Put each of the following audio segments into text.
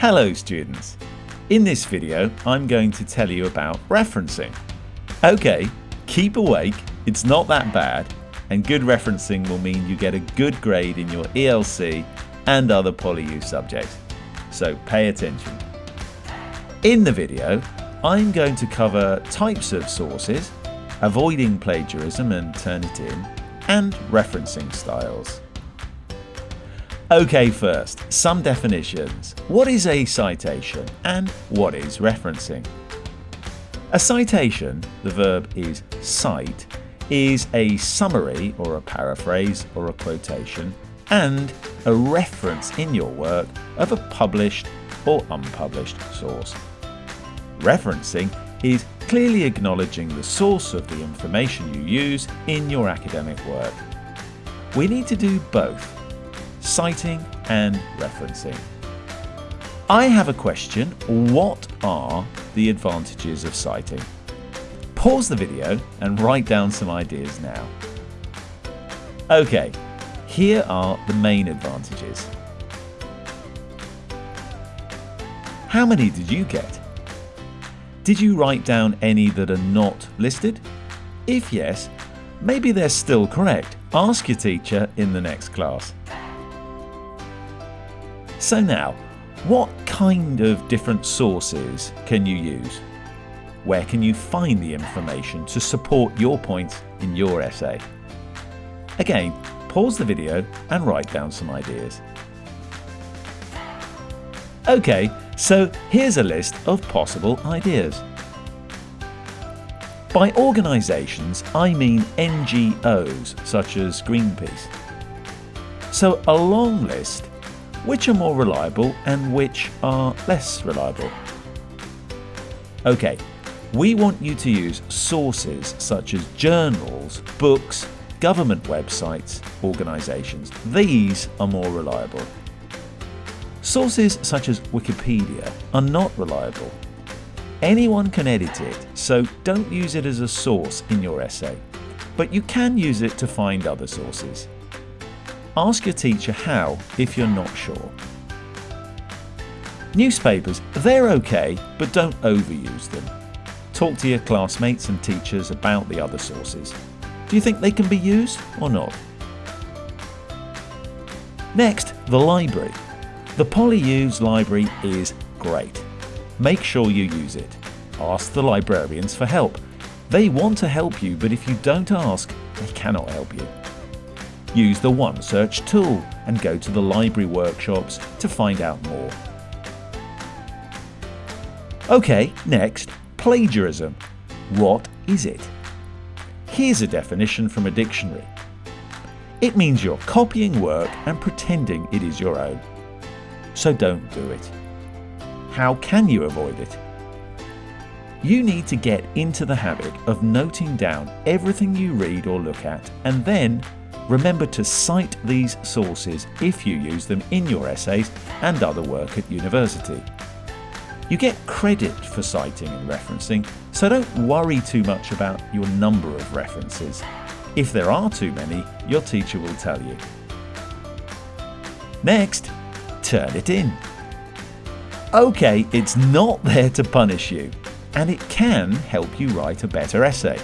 Hello students! In this video I'm going to tell you about referencing. Okay, keep awake, it's not that bad and good referencing will mean you get a good grade in your ELC and other PolyU subjects. So pay attention. In the video I'm going to cover types of sources, avoiding plagiarism and Turnitin, and referencing styles. Okay first, some definitions. What is a citation and what is referencing? A citation, the verb is cite, is a summary or a paraphrase or a quotation and a reference in your work of a published or unpublished source. Referencing is clearly acknowledging the source of the information you use in your academic work. We need to do both citing and referencing. I have a question. What are the advantages of citing? Pause the video and write down some ideas now. Okay, here are the main advantages. How many did you get? Did you write down any that are not listed? If yes, maybe they're still correct. Ask your teacher in the next class. So now, what kind of different sources can you use? Where can you find the information to support your points in your essay? Again, pause the video and write down some ideas. Okay, so here's a list of possible ideas. By organisations, I mean NGOs such as Greenpeace. So a long list which are more reliable and which are less reliable. Okay, we want you to use sources such as journals, books, government websites, organisations. These are more reliable. Sources such as Wikipedia are not reliable. Anyone can edit it, so don't use it as a source in your essay, but you can use it to find other sources. Ask your teacher how if you're not sure. Newspapers, they're okay, but don't overuse them. Talk to your classmates and teachers about the other sources. Do you think they can be used or not? Next, the library. The PolyU's library is great. Make sure you use it. Ask the librarians for help. They want to help you, but if you don't ask, they cannot help you. Use the OneSearch tool and go to the library workshops to find out more. Okay, next, plagiarism. What is it? Here's a definition from a dictionary. It means you're copying work and pretending it is your own. So don't do it. How can you avoid it? You need to get into the habit of noting down everything you read or look at and then Remember to cite these sources if you use them in your essays and other work at university. You get credit for citing and referencing, so don't worry too much about your number of references. If there are too many, your teacher will tell you. Next, Turnitin. Okay, it's not there to punish you, and it can help you write a better essay.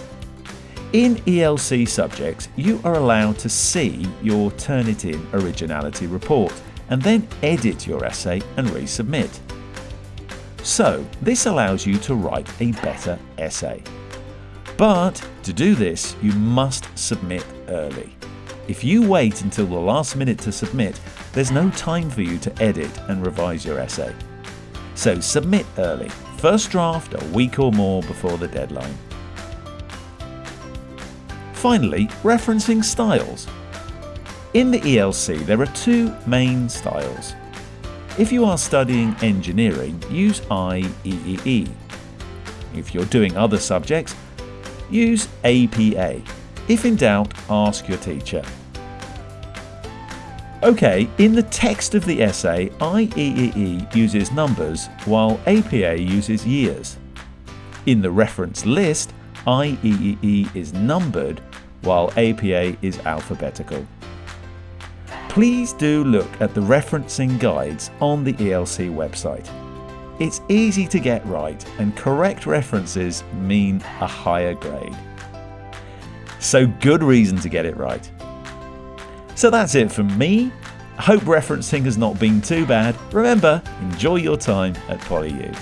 In ELC subjects, you are allowed to see your Turnitin originality report and then edit your essay and resubmit. So this allows you to write a better essay. But to do this, you must submit early. If you wait until the last minute to submit, there's no time for you to edit and revise your essay. So submit early, first draft a week or more before the deadline. Finally, referencing styles. In the ELC there are two main styles. If you are studying engineering, use IEEE. If you're doing other subjects, use APA. If in doubt, ask your teacher. Okay, in the text of the essay, IEEE uses numbers while APA uses years. In the reference list, IEEE is numbered while APA is alphabetical. please do look at the referencing guides on the ELC website. It's easy to get right and correct references mean a higher grade. So good reason to get it right. So that's it from me. I hope referencing has not been too bad. Remember, enjoy your time at PolyU.